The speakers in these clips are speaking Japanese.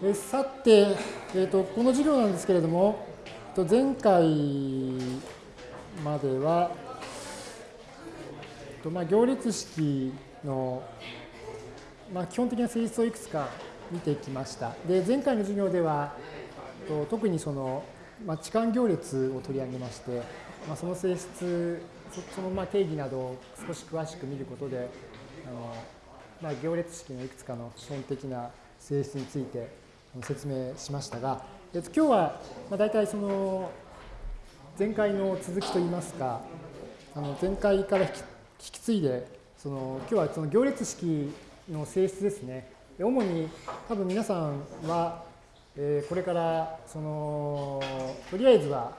えさて、えーと、この授業なんですけれども、と前回までは、とまあ、行列式の、まあ、基本的な性質をいくつか見てきました。で前回の授業ではと特にその、まあ、置換行列を取り上げまして、まあ、その性質そのまあ定義などを少し詳しく見ることであの、まあ、行列式のいくつかの基本的な性質について説明しましたが、えっと、今日はまあ大体その前回の続きといいますかあの前回から引き継いでその今日はその行列式の性質ですね。主に多分皆さんは、えー、これからそのとりあえずは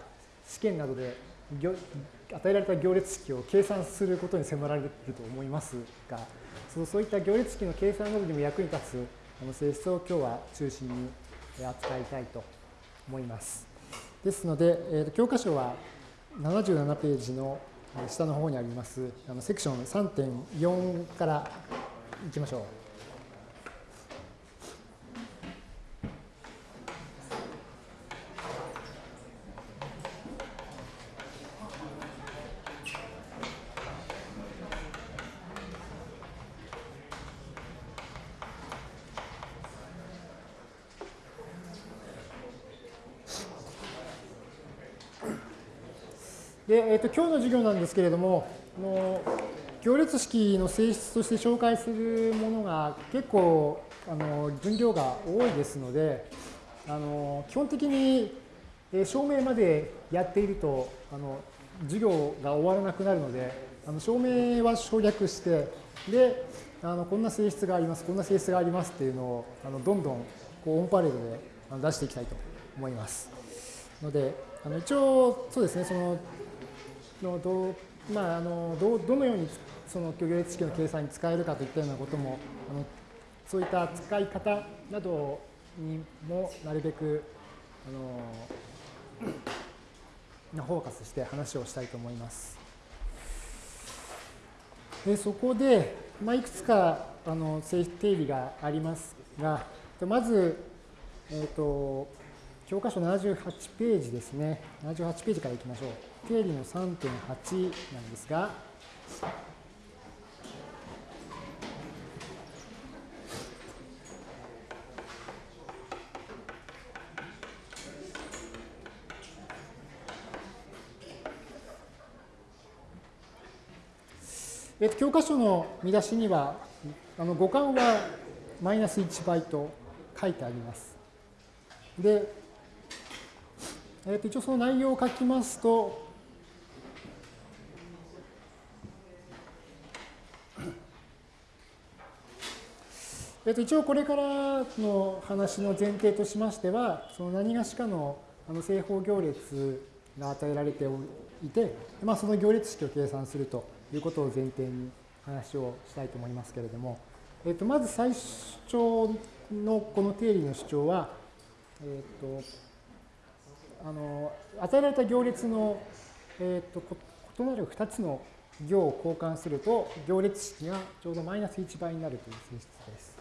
試験などで与えられた行列式を計算することに迫られると思いますがそうそういった行列式の計算などにも役に立つの性質を今日は中心に扱いたいと思います。ですので、えー、教科書は77ページの下の方にありますあのセクション3.4からいきましょう。で、えーと、今日の授業なんですけれども、の行列式の性質として紹介するものが結構あの分量が多いですので、あの基本的に証明までやっているとあの授業が終わらなくなるので、あの証明は省略して、で、あのこんな性質があります、こんな性質がありますっていうのをあのどんどんこうオンパレードで出していきたいと思います。ので、あの一応そうですね、そののど,、まあ、あのどどのようにその行列式の計算に使えるかといったようなこともあのそういった使い方などにもなるべくあのフォーカスして話をしたいと思います。でそこで、まあ、いくつかあの定理がありますが、まず、えーと、教科書78ページですね。78ページからいきましょう。定理の3.8なんですが、えっと、教科書の見出しには、あの互換はマイナス1倍と書いてあります。で、えっと、一応その内容を書きますと、えっと、一応これからの話の前提としましては、その何がしかのあの正方行列が与えられていて、まあ、その行列式を計算するということを前提に話をしたいと思いますけれども、えっと、まず最初のこの定理の主張は、えっと、あの与えられた行列の、えっと、異なる2つの行を交換すると行列式がちょうどマイナス1倍になるという性質です。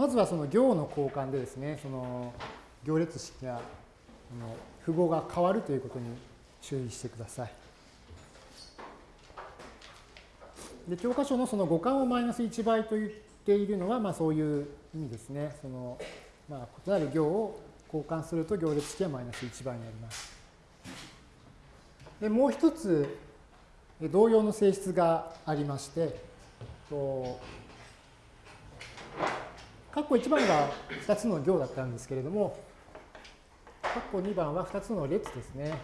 まずはその行の交換でですね、その行列式が符号が変わるということに注意してください。で教科書のその互換をマイナス1倍と言っているのは、まあ、そういう意味ですね。そのまあ、異なる行を交換すると行列式はマイナス1倍になります。でもう一つ同様の性質がありまして、括弧1番が2つの行だったんですけれども、括弧2番は2つの列ですね。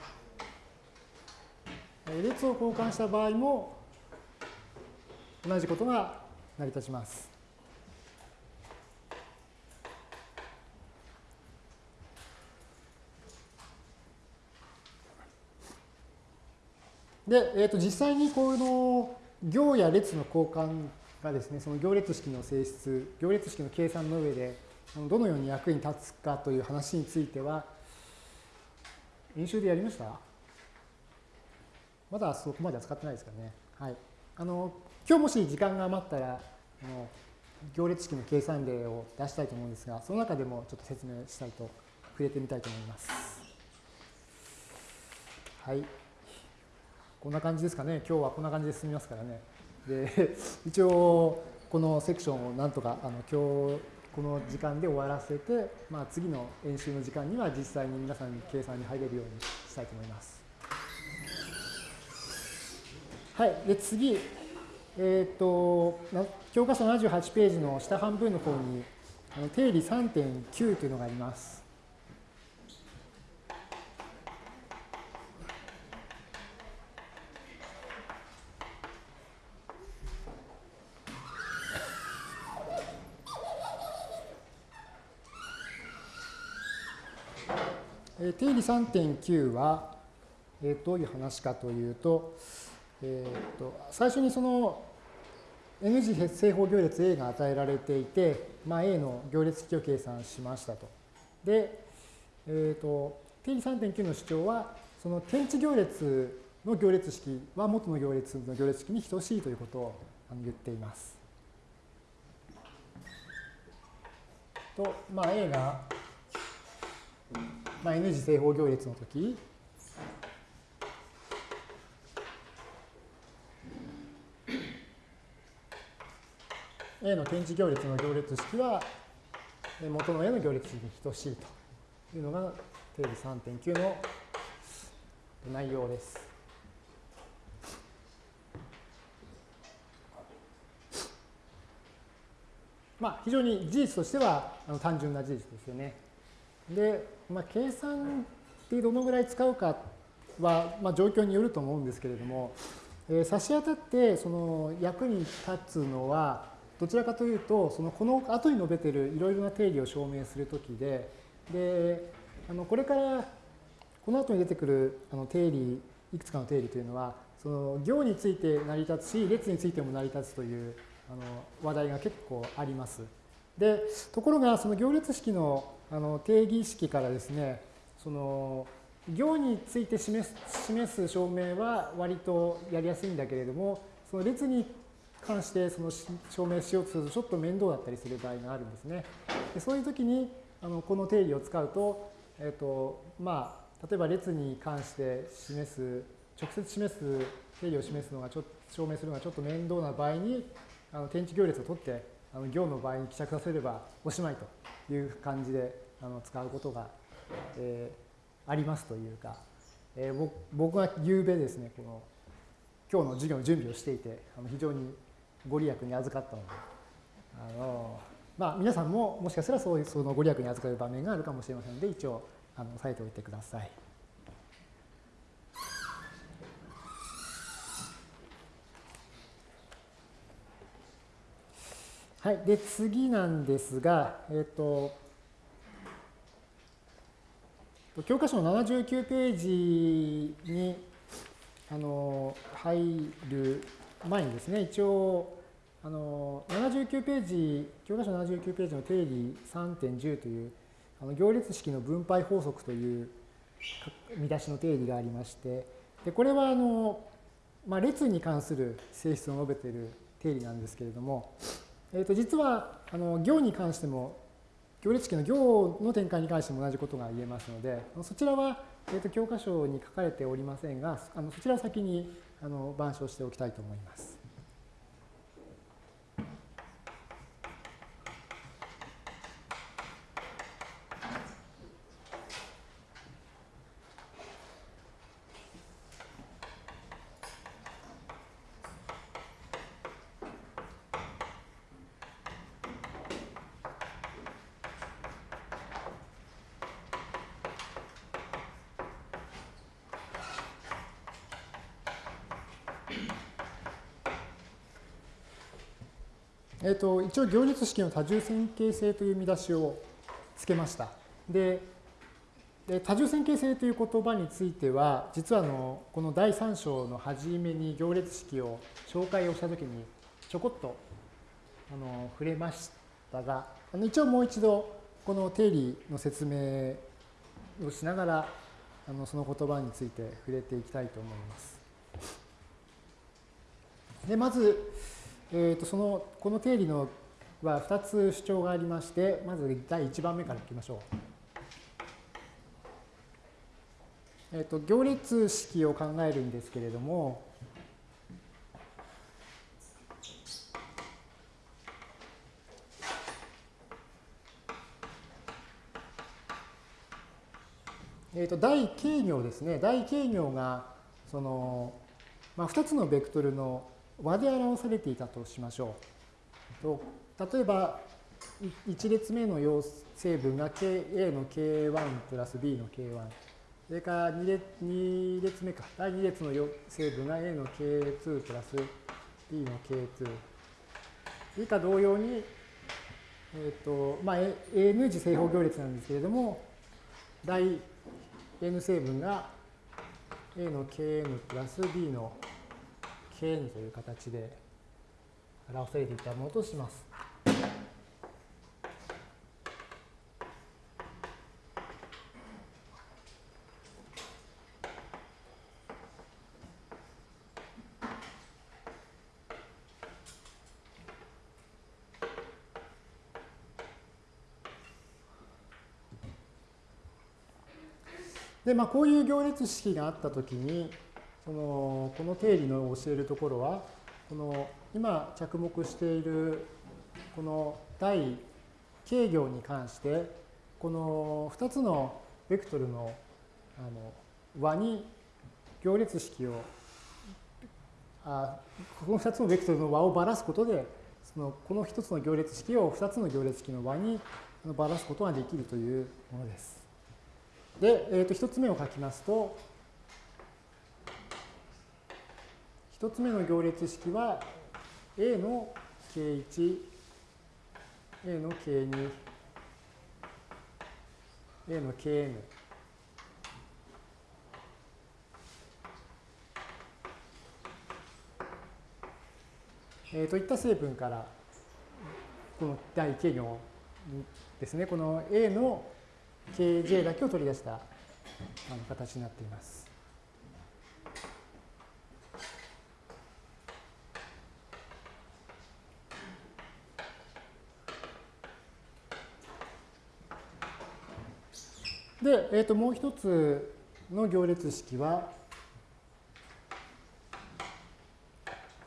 列を交換した場合も同じことが成り立ちます。で、えー、と実際にこの行や列の交換がですね、その行列式の性質、行列式の計算の上で、どのように役に立つかという話については、演習でやりました？まだそこまでは使ってないですかね。はい。あの、今日もし時間が余ったら、あの行列式の計算例を出したいと思うんですが、その中でもちょっと説明したいと、触れてみたいと思います。はい。こんな感じですかね。今日はこんな感じで進みますからね。で、一応、このセクションをなんとか、あの今日、この時間で終わらせて、まあ、次の演習の時間には実際に皆さんに計算に入れるようにしたいと思います。はい。で、次、えっ、ー、と、教科書78ページの下半分の方に、あの定理3.9というのがあります。え定理3.9は、えー、どういう話かというと、えーと、最初にその N 次正方行列 A が与えられていて、まあ、A の行列式を計算しましたと。で、えーと、定理3.9の主張は、その天地行列の行列式は元の行列の行列式に等しいということを言っています。と、まあ、A がまあ、N 次正方行列の時 A の点字行列の行列式は元の A の行列式に等しいというのが定理3.9の内容です。まあ、非常に事実としては単純な事実ですよね。で、まあ、計算ってどのぐらい使うかは、まあ、状況によると思うんですけれども、えー、差し当たってその役に立つのはどちらかというとそのこの後に述べてるいろいろな定理を証明するときでであのこれからこの後に出てくるあの定理いくつかの定理というのはその行について成り立つし列についても成り立つというあの話題が結構あります。でところがその行列式のあの定義式からですね、その行について示す示す証明は割とやりやすいんだけれども、その列に関してその証明しようとするとちょっと面倒だったりする場合があるんですね。でそういう時にあのこの定理を使うと、え、ー、とまあ、例えば列に関して示す直接示す定理を示すのがちょ証明するのがちょっと面倒な場合にあの天地行列を取ってあの行の場合に希釈させればおしまいという感じであの使うことが、えー、ありますというか、えー、僕が昨べですねこの今日の授業の準備をしていてあの非常にご利益に預かったのであの、まあ、皆さんももしかしたらそういうそのご利益に預かる場面があるかもしれませんので一応あの押さえておいてください。はい、で次なんですが、えっ、ー、と教科書の79ページにあの入る前にですね、一応あの79ページ、教科書79ページの定理3.10というあの行列式の分配法則という見出しの定理がありまして、でこれはあの、まあ、列に関する性質を述べている定理なんですけれども、えー、と実はあの行に関しても行列式の行の展開に関しても同じことが言えますのでそちらは、えー、と教科書に書かれておりませんがあのそちらを先にあの板書しておきたいと思います。ー、と、一応行列式の多重線形性という見出しをつけました。で、多重線形性という言葉については、実はあのこの第3章の初めに行列式を紹介をしたときにちょこっとあの触れましたが、あの一応もう一度この定理の説明をしながらあのその言葉について触れていきたいと思います。でまず、えー、とそのこの定理のは2つ主張がありまして、まず第1番目からいきましょう。えー、と行列式を考えるんですけれども、えー、と大軽行ですね。大軽行がその、まあ、2つのベクトルの和で表されていたとしましょう。と例えば、1列目の要成分が A の K1 プラス B の K1。それから2列 ,2 列目か。第2列の成分が A の K2 プラス B の K2。以下同様に、えっ、ー、と、まあ、N 次正方行列なんですけれども、第 N 成分が A の Kn プラス B の Kn という形で表されていたものとします。で、まあ、こういう行列式があったときに、そのこの定理の教えるところは、この今着目しているこの第軽行に関して、この2つのベクトルのあの和に行列式をあこの2つのベクトルの和をばらすことでそのこの1つの行列式を2つの行列式の和にばらすことができるというものです。で、えー、と1つ目を書きますと、1つ目の行列式は A の K1、A の K2、A の Kn。えー、といった成分から、この第1行ですね、この A の kj だけを取り出した形になっています。で、えー、ともう一つの行列式は、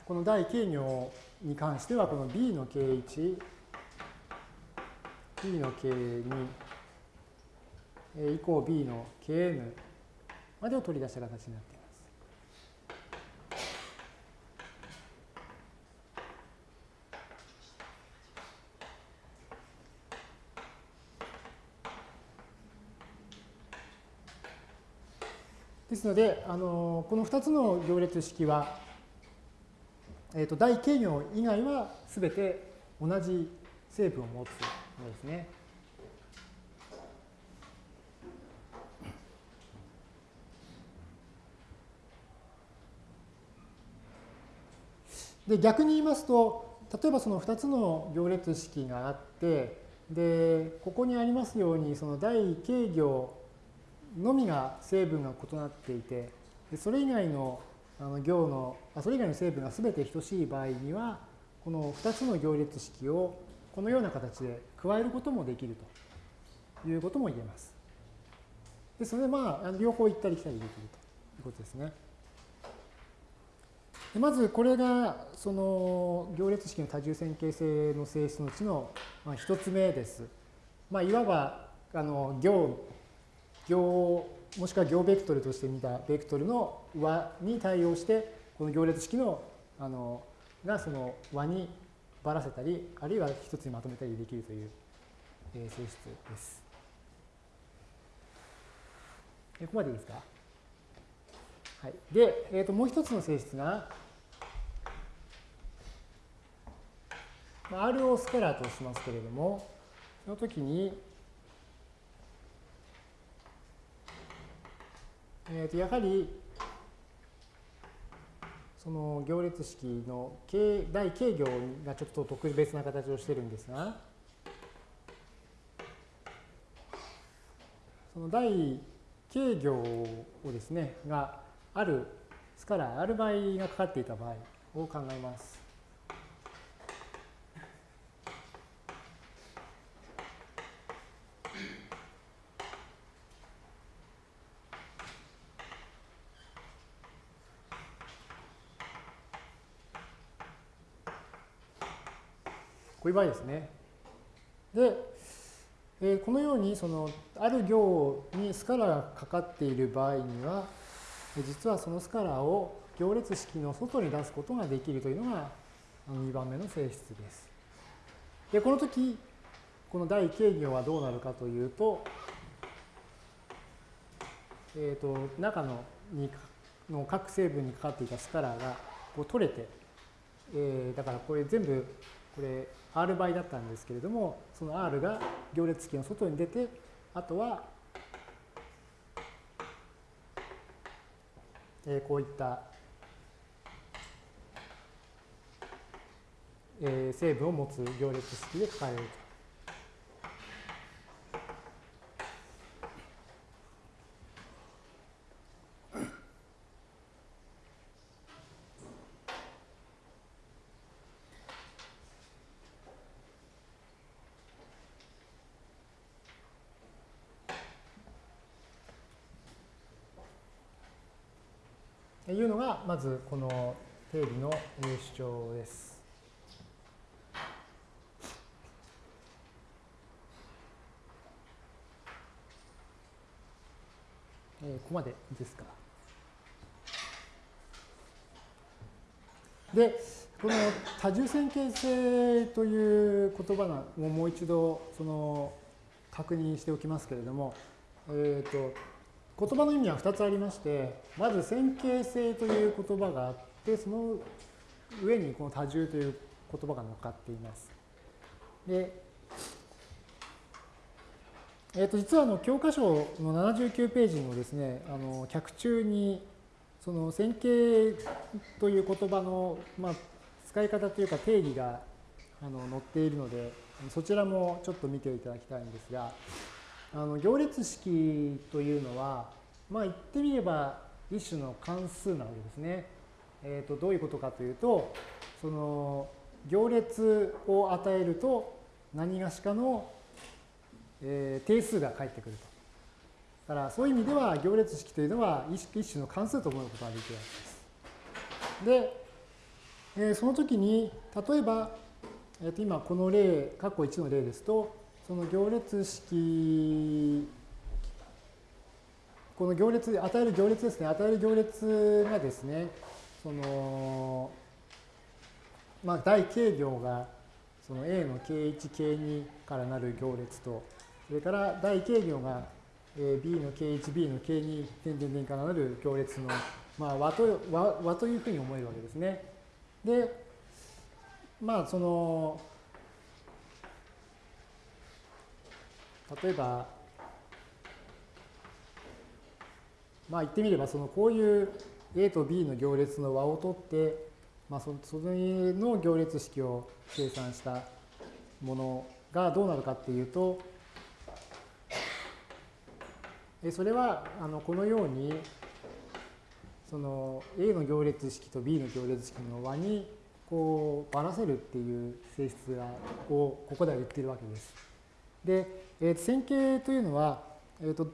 この第 k 行に関しては、この b の k1、b の k2、以降 b の kn までを取り出した形になるですので、あのこの2つの行列式は、えー、と大軽行以外はすべて同じ成分を持つものですね。で逆に言いますと例えばその2つの行列式があってでここにありますようにその第軽行のみが成分が異なっていてそれ以外のあの行のそれ以外の成分が全て等しい場合にはこの2つの行列式をこのような形で加えることもできるということも言えます。ですのでまあ両方行ったり来たりできるということですね。でまずこれがその行列式の多重線形性の性質のうちの一つ目です。まあ、いわばあの行行もしくは行ベクトルとして見たベクトルの和に対応してこの行列式のあのがその和にばらせたりあるいは一つにまとめたりできるというえ性質です。ここまでいいですか？はい、で、えー、ともう一つの性質が、R をスカラーとしますけれども、その時に、えー、とやはりその行列式の大軽行がちょっと特別な形をしてるんですが、その大軽行をですね、があるスカラー、ある倍がかかっていた場合を考えます。いう場合ですね。で、えー、このようにそのある行にスカラがかかっている場合には、実はそのスカラを行列式の外に出すことができるというのが2番目の性質です。で、この時、この第軽行はどうなるかというと、えっ、ー、と、中のにの各成分にかかっていたスカラーがこう取れて、えー、だからこれ全部これ R 倍だったんですけれども、その R が行列式の外に出て、あとは、えー、こういった、えー、成分を持つ行列式で書かれると。いうのが、まずこの定理の主張です。えー、ここまでいいですか？で、この多重線形性という言葉をもう一度その確認しておきますけれども、えっ、ー、と言葉の意味は2つありまして、まず線形性という言葉があって、その上にこの多重という言葉が乗っかっています。で、えー、と実はあの教科書の79ページのですね、あの脚中にその線形という言葉の、まあ、使い方というか定義があの載っているので、そちらもちょっと見ていただきたいんですが、あの行列式というのは、まあ言ってみれば一種の関数なわけですね。えー、とどういうことかというと、その行列を与えると何がしかの、えー、定数が返ってくると。だからそういう意味では行列式というのは一種の関数と思うことができるわけです。で、えー、その時に例えば、えー、と今この例、括弧1の例ですと、その行列式、この行列、与える行列ですね、与える行列がですね、その、まあ、大軽行が、その A の K1、K2 からなる行列と、それから大軽行が B の K1、B の K2、点々点からなる行列の、まあ、和と和和というふうに思えるわけですね。で、まあ、その、例えば、まあ言ってみれば、そのこういう A と B の行列の和を取って、まあそそれの行列式を計算したものがどうなるかっていうと、それはあのこのようにその A の行列式と B の行列式の和にこうばらせるっていう性質をここでは言ってるわけです。で、えー、線形というのは、えーと、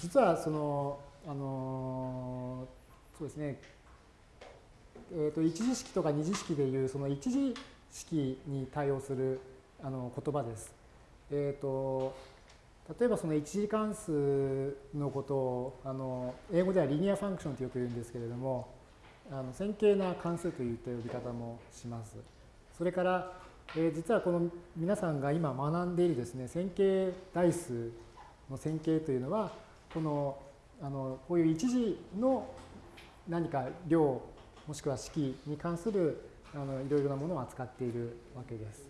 実はその、あのー、そうですね、えーと、一次式とか二次式でいうその一次式に対応するあの言葉です。えーと、例えばその一次関数のことをあの英語ではリニアファンクションとよく言うんですけれどもあの線形な関数といった呼び方もします。それからえー、実はこの皆さんが今学んでいるですね線形代数の線形というのはこのあのこういう一次の何か量もしくは式に関するあのいろいろなものを扱っているわけです。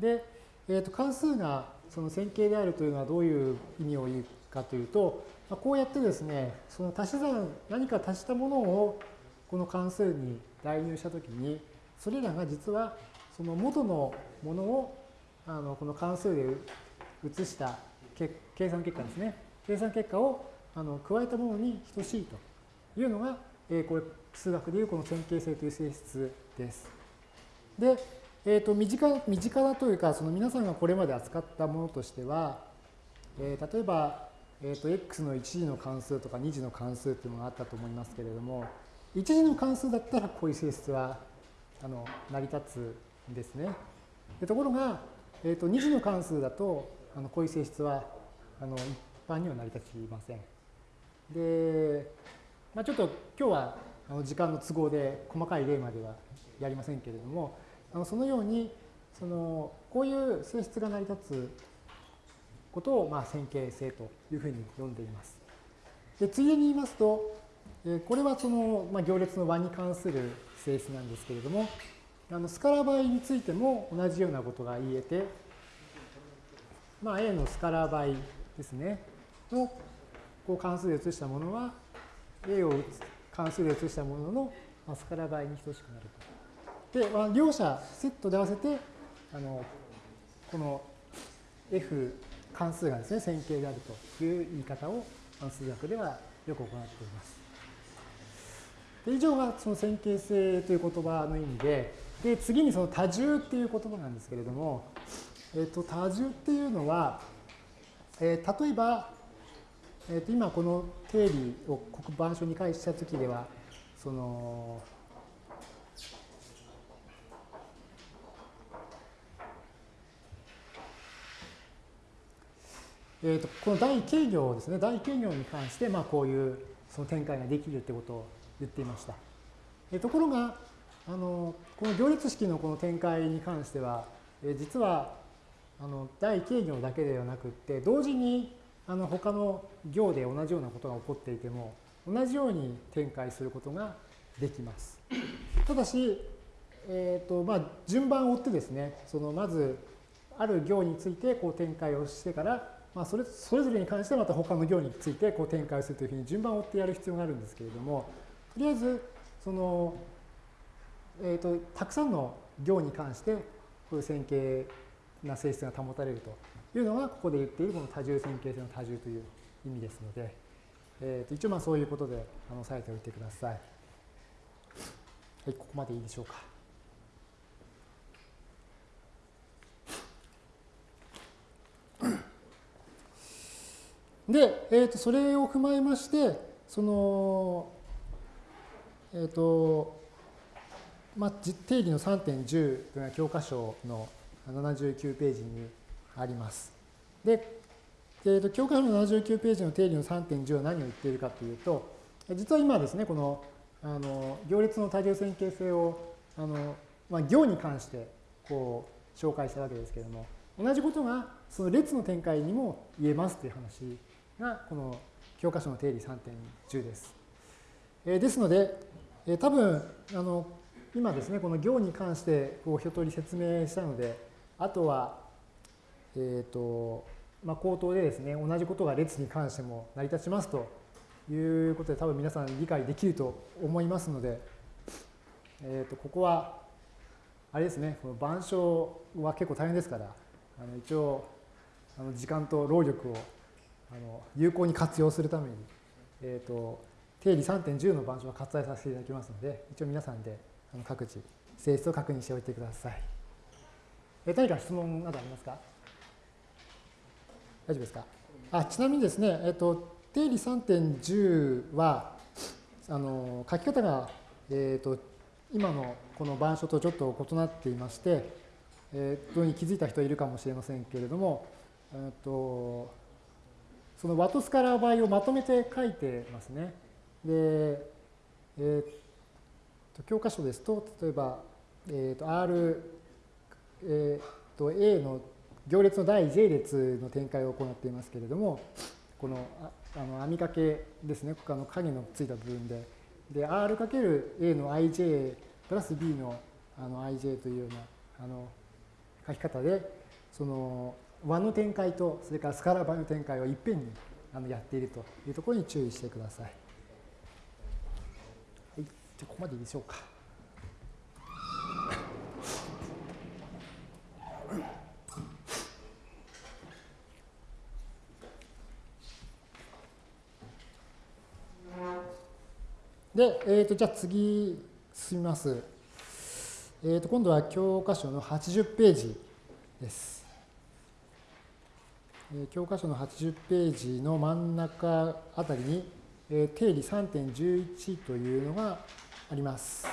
で、えー、と関数がその線形であるというのはどういう意味を言うかというと、まあ、こうやってですね、その足し算、何か足したものをこの関数に代入したときに、それらが実はその元のものをあのこの関数で移した計算結果ですね。計算結果をあの加えたものに等しいというのが、えー、これ数学でいうこの線形性という性質です。で、えー、と身近身近なというか、その皆さんがこれまで扱ったものとしては、えー、例えば、えー、と x の1次の関数とか2次の関数というのがあったと思いますけれども、1次の関数だったらこういう性質はあの成り立つですね。でところが、えー、と2次の関数だとあのこういう性質はあの一般には成り立ちません。で、まあ、ちょっと今日はあの時間の都合で細かい例まではやりませんけれども、あのそのようにそのこういう性質が成り立つことをまあ線形性というふうに呼んでいます。でついでに言いますとえ、これはその、まあ、行列の和に関する性質なんですけれども、あのスカラ倍についても同じようなことが言えて、まあ、A のスカラ倍ですね、のこう関数で移したものは、A を関数で移したもののスカラ倍に等しくなると。で、まあ、両者セットで合わせて、あのこの F 関数がですね、線形であるという言い方を数学ではよく行っています。で以上がその線形性という言葉の意味で、で次にその多重っていう言葉なんですけれども、えっと多重っていうのは、えー、例えば、えー、と今この定理を黒板書に返したときでは、その、えー、とこの大形行ですね、大形行に関して、まあ、こういうその展開ができるってことを言っていました。えところが、あのこの行列式のこの展開に関しては、え実はあの大形行だけではなくって、同時にあの他の行で同じようなことが起こっていても、同じように展開することができます。ただし、えーとまあ、順番を追ってですね、そのまずある行についてこう展開をしてから、まあ、それそれぞれに関してまた他の行についてこう展開するというふうに順番を追ってやる必要があるんですけれども、とりあえずその、えーと、たくさんの行に関してこういう線形な性質が保たれるというのがここで言っているこの多重線形性の多重という意味ですので、えー、と一応まあそういうことであの押さえておいてください。はい、ここまでいいでしょうか。で、えー、とそれを踏まえまして、その、えっ、ー、と、まあ、定理の3.10というのは教科書の79ページにあります。で、えー、と教科書の79ページの定理の3.10は何を言っているかというと、実は今ですね、このあの行列の多重線形性をあの、まあ、行に関してこう紹介したわけですけれども、同じことがその列の展開にも言えますという話がこの教科書の定理3.10です。えー、ですので、えー、多分あの今ですねこの行に関してこう一通り説明したのであとはえっ、ー、とまあ口頭でですね同じことが列に関しても成り立ちますということで多分皆さん理解できると思いますので、えー、とここはあれですねこの板書は結構大変ですからあの一応あの時間と労力をあの有効に活用するために、えー、と定理3.10の板書は割愛させていただきますので、一応皆さんで各自性質を確認しておいてください。え何か質問などありますか？大丈夫ですか？あちなみにですね、えっ、と、定理3.10は、あの書き方が、えっ、と、今のこの板書とちょっと異なっていまして、えー、どうに気づいた人いるかもしれませんけれども、えっ、と、そのワトスカラー倍をまとめて書いてますね。で、えー、と教科書ですと、例えば、えー、と R、えー、と A の行列の第 j 列の展開を行っていますけれども、このあの網掛けですね、あの影のついた部分で、で、R×A の ij プラス B のあの ij というようなあの書き方で、その和の展開とそれからスカラ場の展開をいっぺんにあのやっているというところに注意してください。じゃあここまでいいでしょうか。で、えー、とじゃあ次進みます。えー、と今度は教科書の80ページです。え教科書の80ページの真ん中あたりに、え定理3.11というのがあります。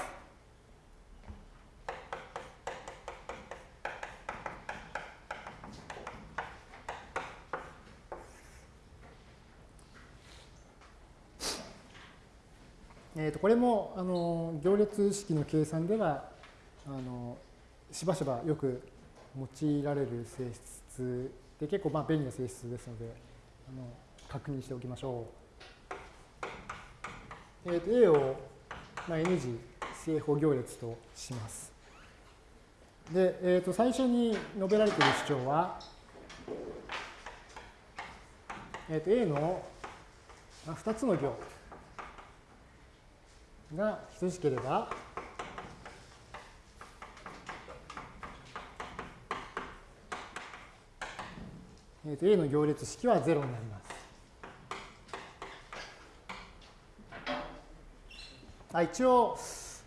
えー、とこれもあの行列式の計算ではあのしばしばよく用いられる性質で結構まあ便利な性質ですのであの確認しておきましょう。えー、と A を、まあ、N 次正方行列とします。で、えー、と最初に述べられている主張は、えー、と A の2つの行が等しければ、えー、と A の行列式は0になります。あ一応、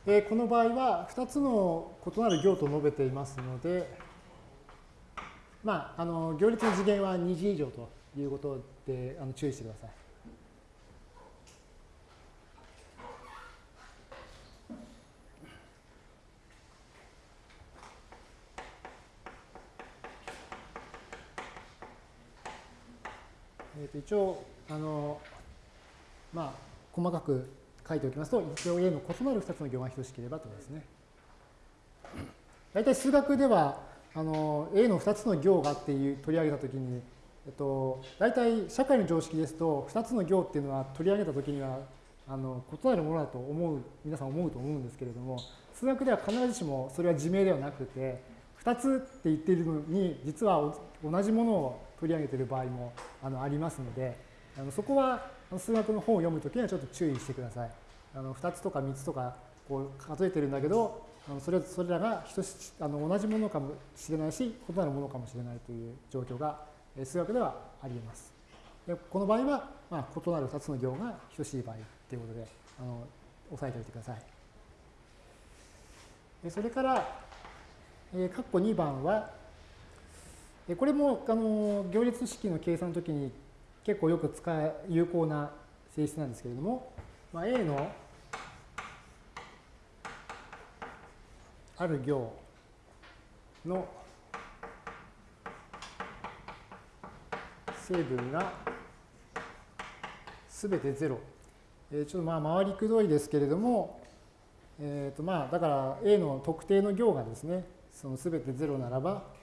えー、この場合は2つの異なる行と述べていますので、まあ、あの行列の次元は2次以上ということであの注意してください。えー、と一応、あの、まあ、細かく書いておきますと、一応 A の異なる2つの行が等しければとですね。大体数学では、あの、A の2つの行がっていう取り上げたときに、えっと、大体社会の常識ですと、2つの行っていうのは取り上げたときには、あの異なるものだと思う、皆さん思うと思うんですけれども、数学では必ずしもそれは自明ではなくて、2つって言っているのに、実は同じものを取り上げている場合もあのありますので、あのそこは数学の本を読むときにはちょっと注意してください。あの2つとか3つとかこう数えてるんだけど、あのそれそれらが等しあの同じものかもしれないし、異なるものかもしれないという状況が数学ではあり得ます。でこの場合は、まあ、異なる2つの行が等しい場合ということで、あの押さえておいてください。それから、えー、括弧2番は、これもあの行列式の計算の時に結構よく使え有効な性質なんですけれども、まあ、A のある行の成分がすべて0。えー、ちょっとまあ回りくどいですけれども、えー、とまあだから A の特定の行がですね、そのすべて0ならば、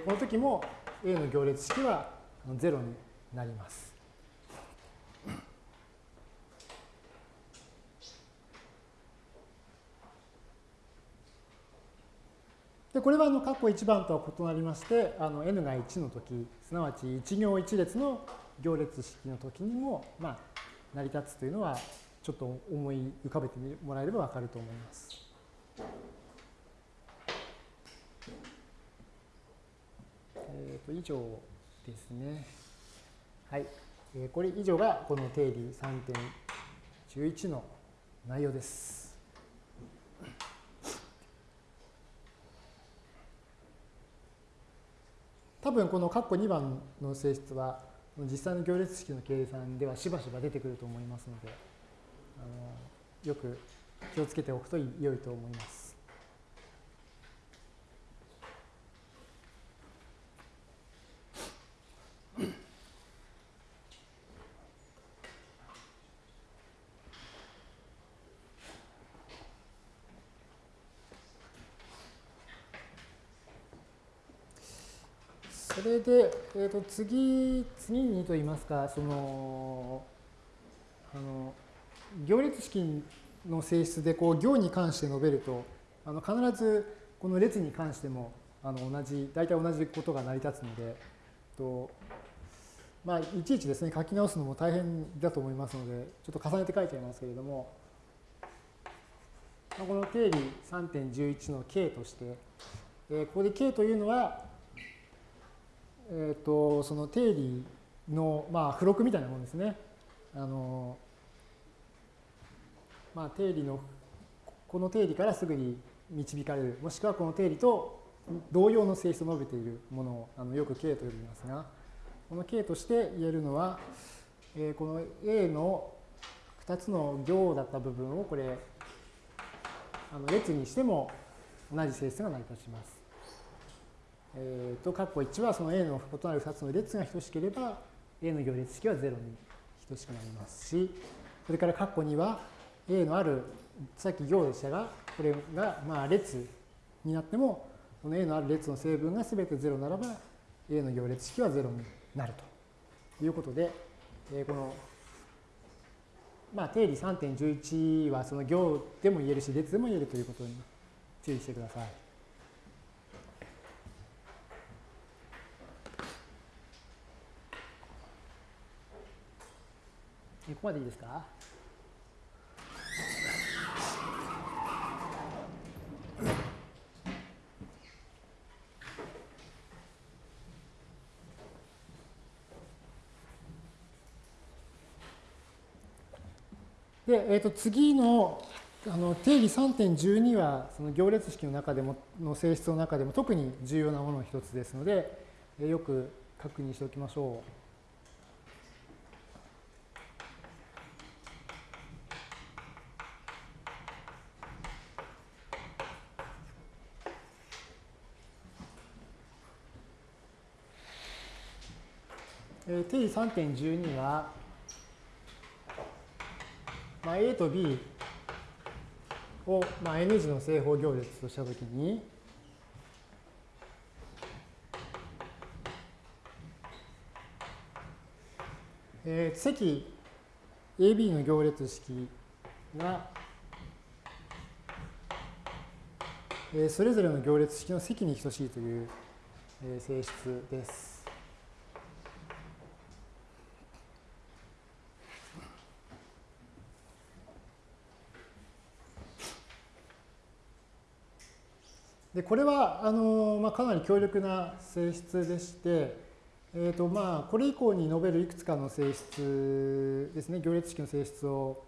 この時も A の行列式は0になります。でこれはあの括弧1番とは異なりましてあの n が1の時すなわち1行1列の行列式の時にも、まあ、成り立つというのはちょっと思い浮かべてもらえれば分かると思います。えー、と以上ですね。はい。えー、これ以上がこの定理3.11の内容です。多分この括弧2番の性質は実際の行列式の計算ではしばしば出てくると思いますのであのよく気をつけておくと良いと思います。それで、えー、と次、次にといいますか、その、あの、行列式の性質で、こう、行に関して述べると、あの必ずこの列に関してもあの同じ、大体同じことが成り立つので、とまあ、いちいちですね、書き直すのも大変だと思いますので、ちょっと重ねて書いちゃいますけれども、この定理3.11の k として、えここで k というのは、えっ、ー、と、その定理の、まあ、付録みたいなものですね。あの、まあ、定理の、この定理からすぐに導かれる、もしくはこの定理と同様の性質を述べているものをあのよく K と呼びますが、この K として言えるのは、えー、この A の2つの行だった部分をこれ、あの列にしても同じ性質が成り立ちます。えー、と、括弧1はその A の異なる2つの列が等しければ、A の行列式は0に等しくなりますし、それから括弧2は A のある、さっき行でしたが、これがまあ列になっても、この A のある列の成分が全て0ならば、A の行列式は0になるということで、えー、この、まあ、定理3.11はその行でも言えるし、列でも言えるということに注意してください。ここまでいいですか？で、えー、と次のあの定理3.12はその行列式の中でもの性質の中でも特に重要なものの一つですので、え、よく確認しておきましょう。定理3.12は、まあ、A と B を、まあ、N 字の正方行列としたときに、えー、積 AB の行列式が、えー、それぞれの行列式の積に等しいという、えー、性質です。でこれはあの、まあ、かなり強力な性質でして、えーとまあ、これ以降に述べるいくつかの性質ですね行列式の性質を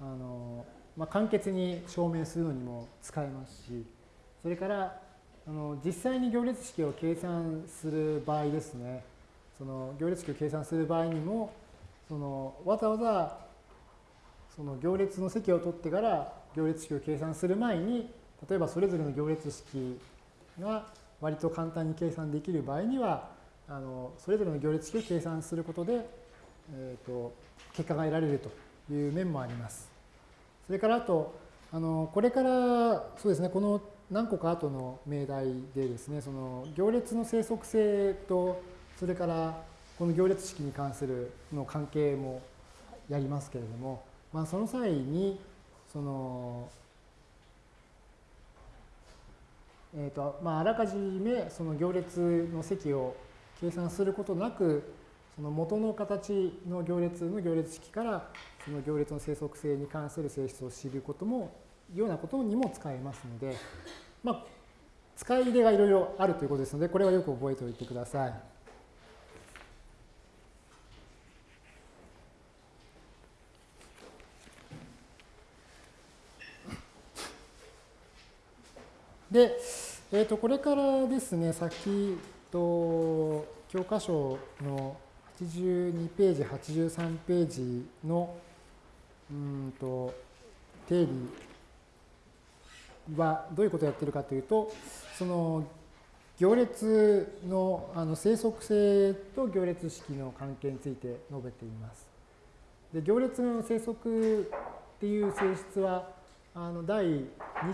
あの、まあ、簡潔に証明するのにも使えますしそれからあの実際に行列式を計算する場合ですねその行列式を計算する場合にもそのわざわざその行列の積を取ってから行列式を計算する前に例えばそれぞれの行列式が割と簡単に計算できる場合にはあのそれぞれの行列式を計算することで、えーと、結果が得られるという面もあります。それからあとあのこれからそうですねこの何個か後の命題でですねその行列の生息性とそれからこの行列式に関するの関係もやりますけれども、まあ、その際にそのえーとまあ、あらかじめその行列の積を計算することなくその元の形の行列の行列式からその行列の生息性に関する性質を知ることもようなことにも使えますので、まあ、使い入れがいろいろあるということですのでこれはよく覚えておいてください。で、えー、とこれからですね、先と教科書の82ページ、83ページのうんと定理はどういうことをやってるかというと、その行列のあの生息性と行列式の関係について述べています。で行列の生息っていう性質はあの第2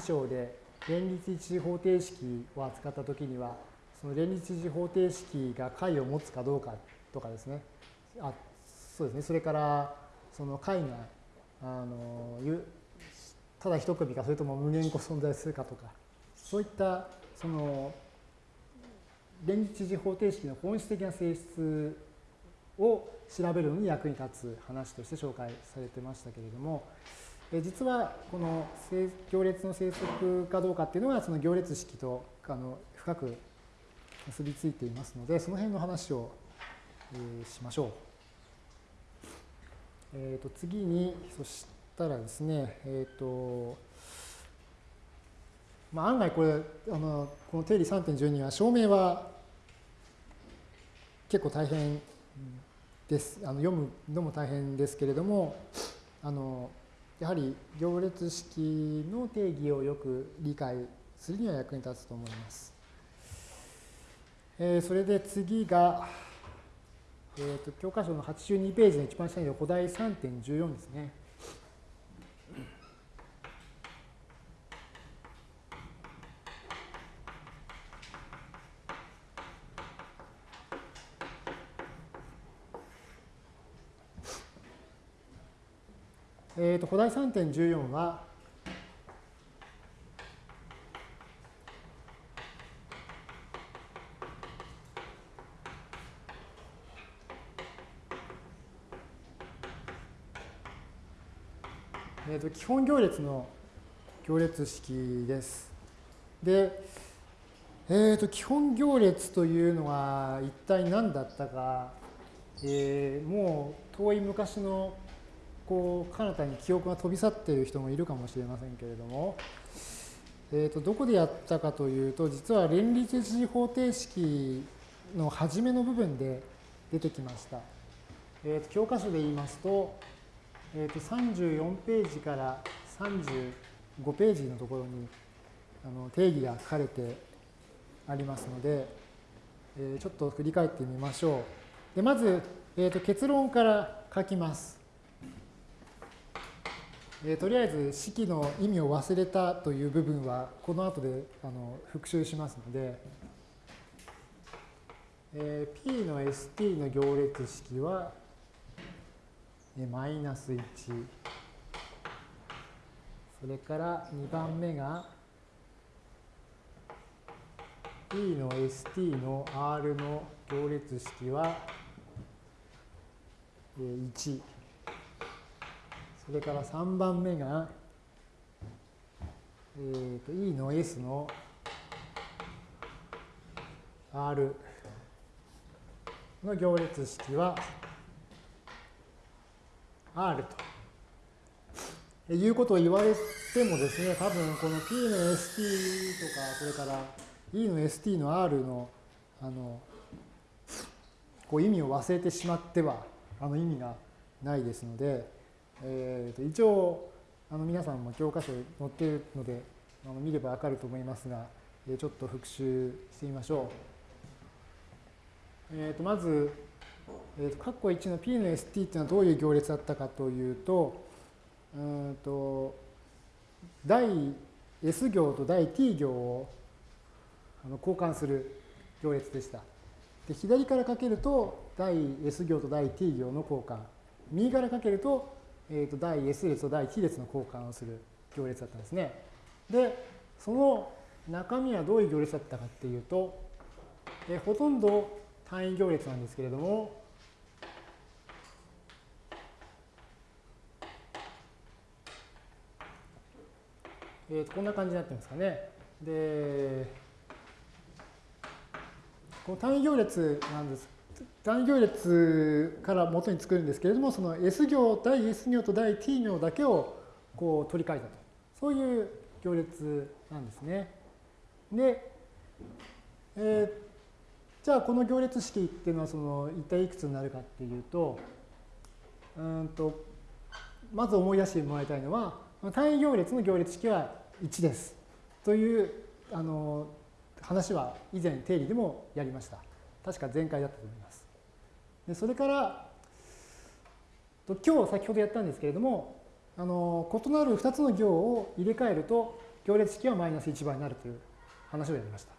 章で連立一次方程式を扱ったときには、その連立一次方程式が解を持つかどうかとかですね、あそうですね、それからその解があのただ一組かそれとも無限個存在するかとかそういったその連立一次方程式の本質的な性質を調べるのに役に立つ話として紹介されてましたけれども実はこの行列の生息かどうかっていうのはその行列式とあの深く結びついていますのでその辺の話をしましょう。えー、と次にそしたらですねえっ、ー、とまあ、案外これあのこの定理3.12は証明は結構大変ですあの読むのも大変ですけれどもあのやはり行列式の定義をよく理解するには役に立つと思います。えー、それで次が、えーと、教科書の82ページの一番下に古代3.14ですね。えーと、古代3.14は、えーと、基本行列の行列式です。で、えーと、基本行列というのは一体何だったか、えー、もう遠い昔のこう彼方に記憶が飛び去っている人もいるかもしれませんけれども、えー、とどこでやったかというと実は連立次方程式の初めの部分で出てきました。えー、と教科書で言いますと,、えー、と34ページから35ページのところにあの定義が書かれてありますので、えー、ちょっと振り返ってみましょう。でまず、えー、と結論から書きます。えー、とりあえず式の意味を忘れたという部分はこの後であの復習しますので、えー、P の ST の行列式は、えー、マイナス1それから2番目が P の ST の R の行列式は、えー、1それから3番目が、えーと、E の S の R の行列式は R と。いうことを言われてもですね、多分この P の ST とか、それから E の ST の R のあのこう意味を忘れてしまってはあの意味がないですので、えー、と一応あの皆さんも教科書に載っているのであの見ればわかると思いますが、えー、ちょっと復習してみましょう。えー、とまず、えー、と括弧1の P の ST っていうのはどういう行列だったかというと、うんと第 S 行と第 T 行をあの交換する行列でした。で左からかけると第 S 行と第 T 行の交換。右からかけるとえー、と第 S 列と第 T 列の交換をする行列だったんですね。で、その中身はどういう行列だったかっていうと、えー、ほとんど単位行列なんですけれども、えー、とこんな感じになってますかね。で、この単位行列なんです単位行列から元に作るんですけれども、その S 行、第 S 行と第 T 行だけをこう取り替えたと。そういう行列なんですね。で、えー、じゃあこの行列式っていうのはその一体いくつになるかっていうと、うんとまず思い出してもらいたいのは、単位行列の行列式は1です。というあの話は以前定理でもやりました。確か前回だったと思います。それから今日先ほどやったんですけれどもあの異なる2つの行を入れ替えると行列式はマイナス1倍になるという話をやりました。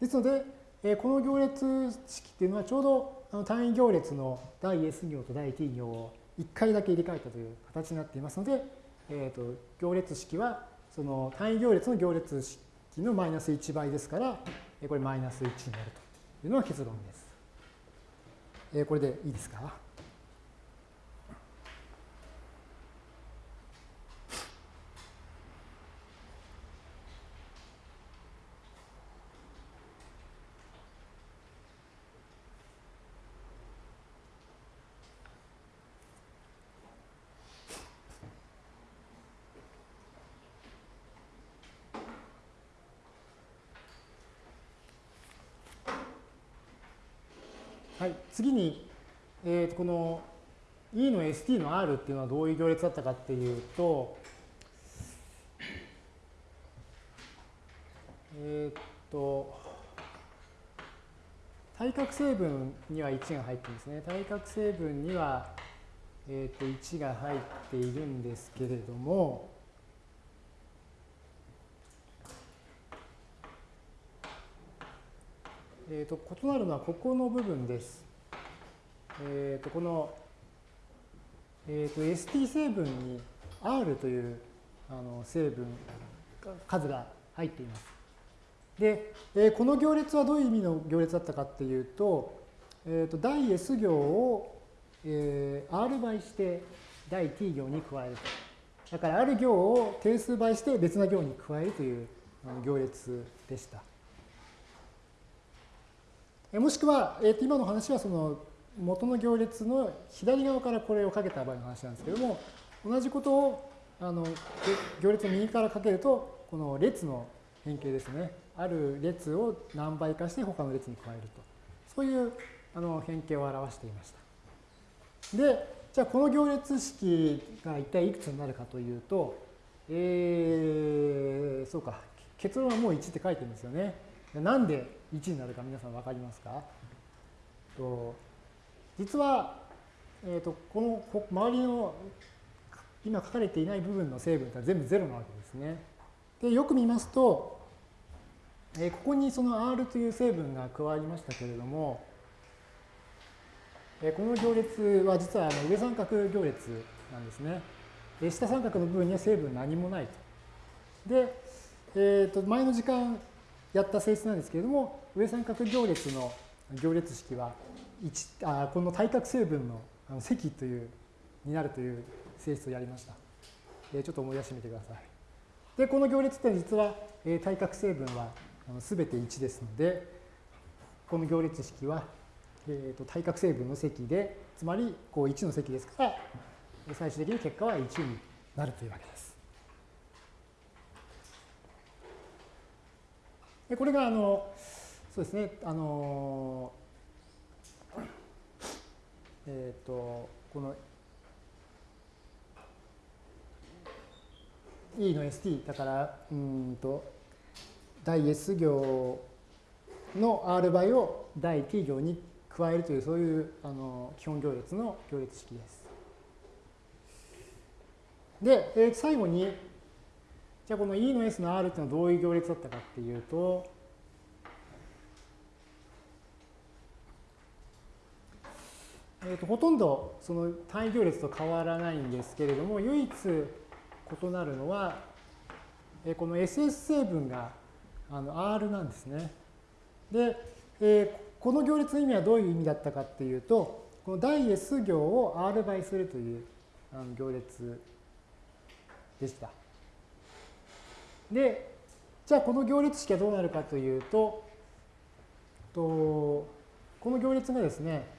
ですので、えこの行列式っていうのはちょうどあの単位行列の第 S 行と第 T 行を1回だけ入れ替えたという形になっていますので、えー、と行列式はその単位行列の行列式のマイナス1倍ですから、これマイナス1になるというのが結論です。えー、これでいいですかはい、次に、えー、とこの E の ST の R っていうのはどういう行列だったかっていうと、えっ、と、対角成分には1が入ってるんですね。対角成分には、えっ、と1が入っているんですけれども、えーと、異なるのはここの部分です。えーと、この、えーと、ST 成分に R というあの成分数が入っています。で、えー、この行列はどういう意味の行列だったかっていうと、えー、と第 S 行を、えー、R 倍して第 T 行に加えると。だからある行を定数倍して別な行に加えるという行列でした。もしくは、えー、と今の話はその元の行列の左側からこれをかけた場合の話なんですけども、同じことをあの行列の右からかけると、この列の変形ですね。ある列を何倍化して他の列に加えると。そういうあの変形を表していました。で、じゃあこの行列式が一体いくつになるかというと、えー、そうか、結論はもう1って書いてるんですよね。なんで1になるか皆さん分かりますか？と実は、えーと、この周りの今書かれていない部分の成分って全部0なわけですね。でよく見ますと、えー、ここにその R という成分が加わりましたけれども、えー、この行列は実はあの上三角行列なんですね。で下三角の部分には成分何もないと。で、えー、と前の時間やった性質なんですけれども、上三角行列の行列式はあこの対角成分の積というになるという性質をやりました。えちょっと思い出してみてください。で、この行列って実は、え対角成分はすべて1ですので、この行列式は、えー、と対角成分の積で、つまりこう1の積ですから、最終的に結果は1になるというわけです。でこれがあのそうですねあのえっ、ー、とこの E の ST だからうんと第 S 行の R 倍を第 T 行に加えるというそういうあの基本行列の行列式です。で、えー、最後にじゃあこの E の S の R っていうのはどういう行列だったかっていうと、えー、とほとんどその単位行列と変わらないんですけれども、唯一異なるのは、えー、この SS 成分があの R なんですね。で、えー、この行列の意味はどういう意味だったかっていうと、この第 S 行を R 倍するというあの行列でした。で、じゃあこの行列式はどうなるかというと、とこの行列がですね、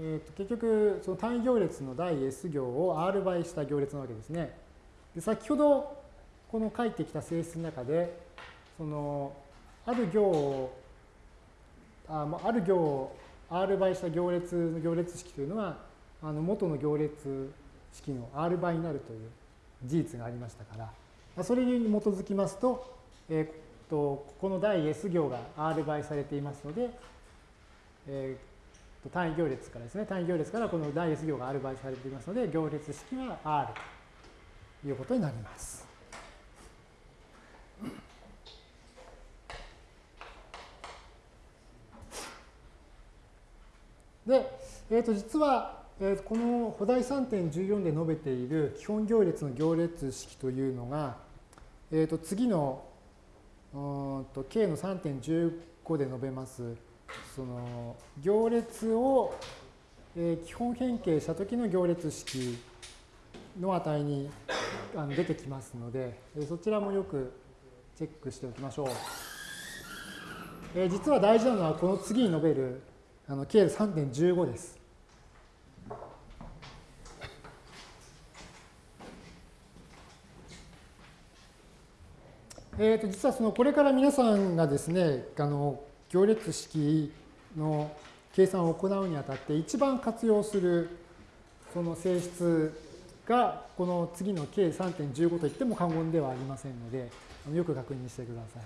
えー、と結局その単位行列の第 S 行を R 倍した行列なわけですね。で先ほどこの書いてきた性質の中で、そのある行をあある行を R 倍した行列の行列式というのは、あの元の行列式の R 倍になるという事実がありましたから、それに基づきますと、えー、とここの第 S 行が R 倍されていますので、えー、単位行列からですね、単位行列からこの第 S 行が R 倍されていますので、行列式は R ということになります。で、えー、と実は、えー、この補題3.14で述べている基本行列の行列式というのが、えー、と次のうんと K の3.15で述べますその行列を、えー、基本変形した時の行列式の値にあの出てきますので、えー、そちらもよくチェックしておきましょう。えー、実は大事なのはこの次に述べるあの K3.15 です。えー、と実はそのこれから皆さんがですねあの行列式の計算を行うにあたって一番活用するその性質がこの次の K3.15 といっても過言ではありませんのでよく確認してください。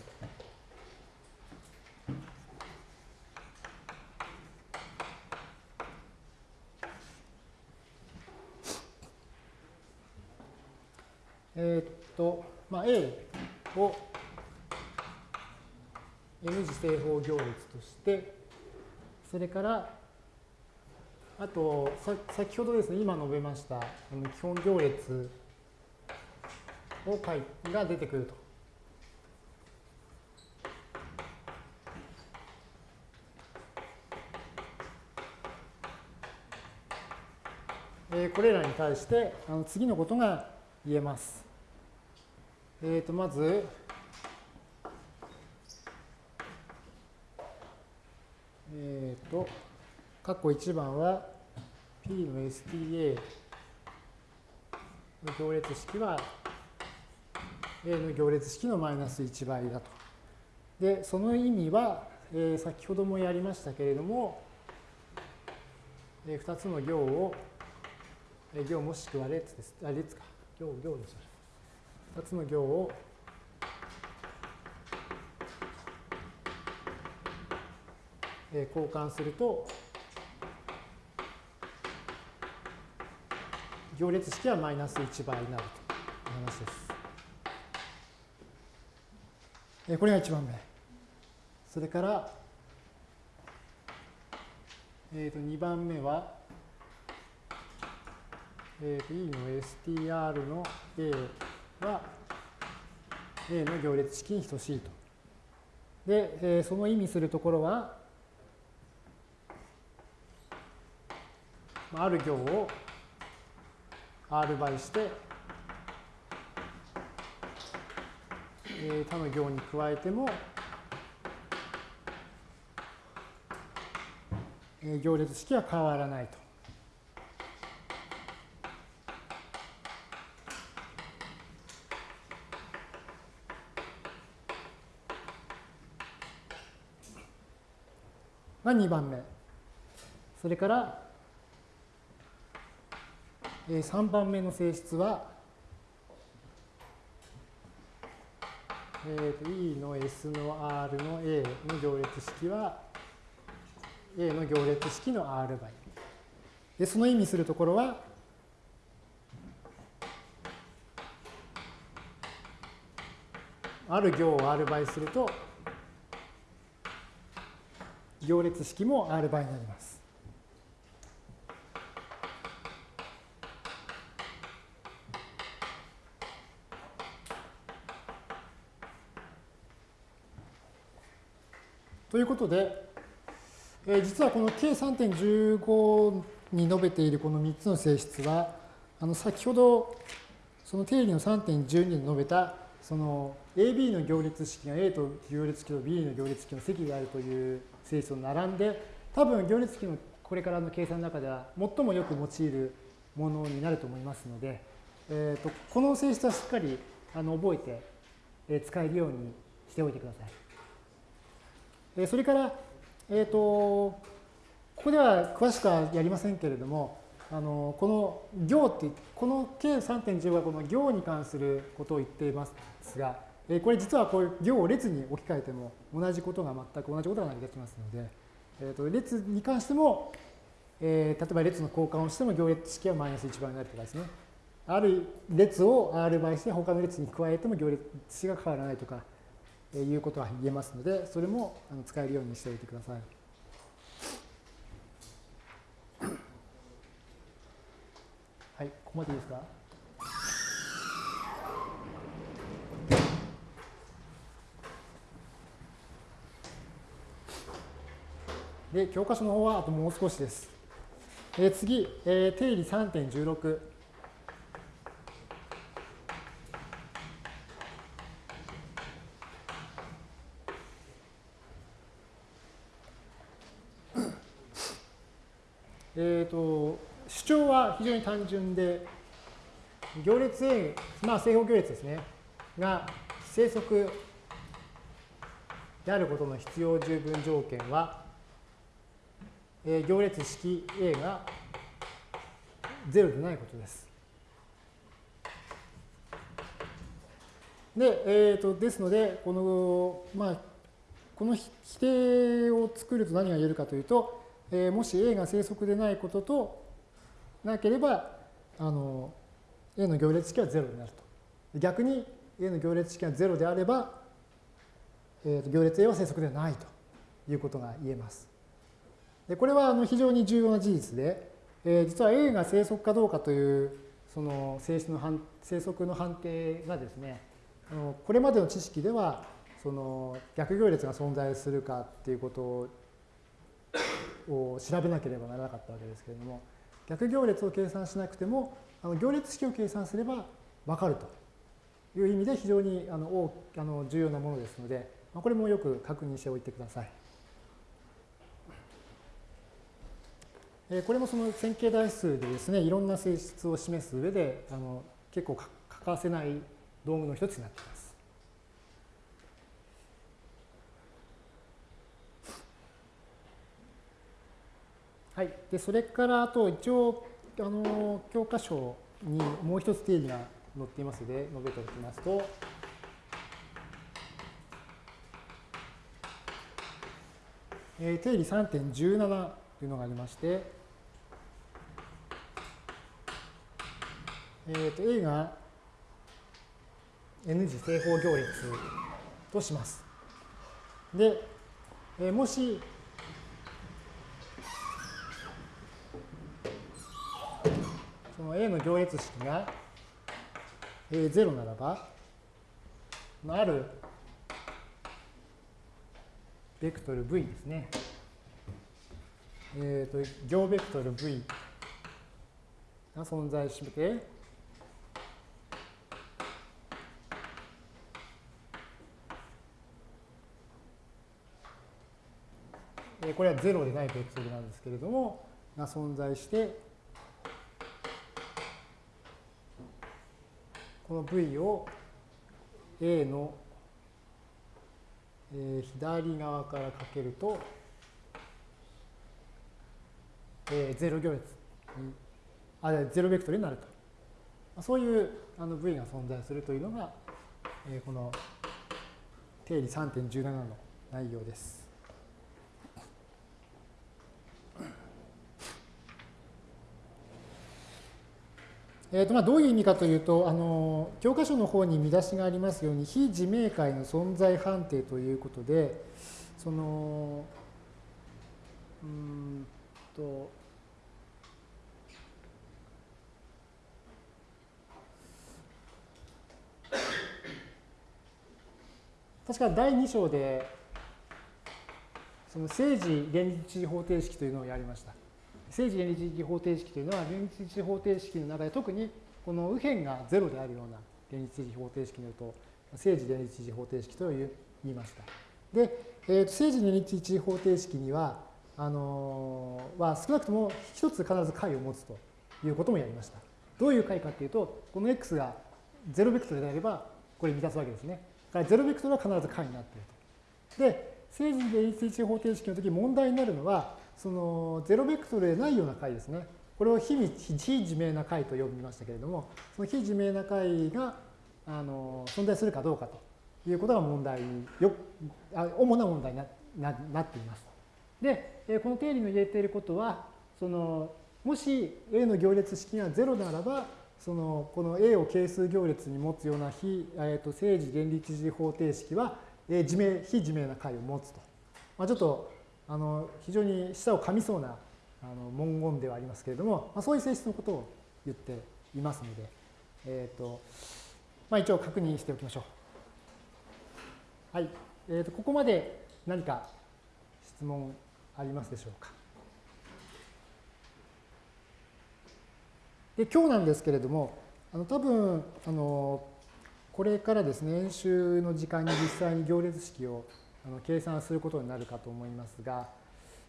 え、っと、まあ、A を N 次正方行列として、それから、あと、先ほどですね、今述べました、基本行列を書いが出てくると。これらに対して次のことが言えます。えー、とまず、えっ、ー、と、括弧1番は P の STA の行列式は A の行列式のマイナス1倍だと。で、その意味は、えー、先ほどもやりましたけれども、えー、2つの行を、えー、行もしくは列です。あ、列か。行、行にしましょう。2つの行を交換すると行列式はマイナス1倍になるという話です。これが1番目。それから、えー、と2番目は、えー、と E の STR の A は A の行列式に等しいと。で、えー、その意味するところは、ある行を R 倍して、えー、他の行に加えても、えー、行列式は変わらないと。が2番目。それから、3番目の性質は、えー、と E の S の R の A の行列式は A の行列式の R 倍。で、その意味するところは、ある行を R 倍すると、行列式も R 倍になります。ということで、えー、実はこの K3.15 に述べているこの3つの性質は、あの先ほどその定理の3.12で述べたその AB の行列式が A と行列式と B の行列式の積であるという性質と並んで、多分行列式のこれからの計算の中では最もよく用いるものになると思いますので、えーと、この性質はしっかりあの覚えて、え使えるようにしておいてください。えそれから、え、ー、と、ここでは詳しくはやりませんけれども、あのこの行って、この K3.15 はこの行に関することを言っていますが、えこれ実はこう行を列に置き換えても同じことが全く同じことが成り立ちますので、えー、と列に関しても、えー、例えば列の交換をしても行列式はマイナス1倍になるとかですね。ある列を R 倍して他の列に加えても行列式が変わらないとか、いうことが言えますので、それも使えるようにしておいてください。はいこまでいいですか？で、教科書の方はあともう少しです。えー、次、えー、定理3.16。えーと、主張非常に単純で、行列 A、まあ、正方行列ですね、が生息であることの必要十分条件は、えー、行列式 A が0でないことです。で、えーと、ですので、この、まあ、この否定を作ると何が言えるかというと、えー、もし A が生息でないこととなければ、あの、A の行列式は0になると。逆に A の行列式が0であれば、えー、と行列 A は生息ではないということが言えます。でこれはあの非常に重要な事実で、えー、実は A が生息かどうかというその性質の生息の判定がですね、これまでの知識ではその逆行列が存在するかっていうことを調べなければならなかったわけですけれども逆行列を計算しなくてもあの行列式を計算すれば分かるという意味で非常にあのあの重要なものですのでこれもよく確認しておいてください。これもその線形代数でですねいろんな性質を示す上であの結構欠かせない道具の一つになっています。はい、でそれからあと一応あの教科書にもう一つ定義が載っていますので述べておきますと、えー、定理3.17というのがありまして、えー、と A が N 次正方行列とします。で、えー、もしその A の行列式が A0 ならば、あるベクトル V ですね。えっ、ー、と、行ベクトル V が存在して、これは0でないベクトルなんですけれども、が存在して、この V を A の、左側からかけると、えー、0行列に、あ、0ベクトルになると。そういうあの V が存在するというのが、えー、この定理3.17の内容です。えーとまあ、どういう意味かというとあの教科書の方に見出しがありますように非自明解の存在判定ということでそのうんと確か第2章でその政治連立方程式というのをやりました。政治連立的方程式というのは連立的方程式の中で特にこの右辺が0であるような連立的方程式によると政治連立的方程式と言いました。で、えー、と政治連立的方程式にはあのー、は少なくとも一つ必ず解を持つということもやりました。どういう解かっていうと、この x が0ベクトルであればこれ満たすわけですね。だから0ベクトルは必ず解になっていると。で、政治連立的方程式の時問題になるのはそのゼロベクトルでないような解ですね。これを非非自明な解と呼びましたけれども、その非自明な解があの存在するかどうかということが問題よ主な問題になななっています。で、この定理の言えていることは、そのもし A の行列式が0ならば、そのこの A を係数行列に持つような非、えー、と正時連立時方程式は、えー、自明非自明な解を持つと。まあ、ちょっとあの非常に舌を噛みそうなあの文言ではありますけれども、まあ、そういう性質のことを言っていますので、えーとまあ、一応確認しておきましょう。はい。えー、とここまで何か質問ありますでしょうか。で今日なんですけれども、あの多分あのこれからですね、演習の時間に実際に行列式をあの計算することになるかと思いますが、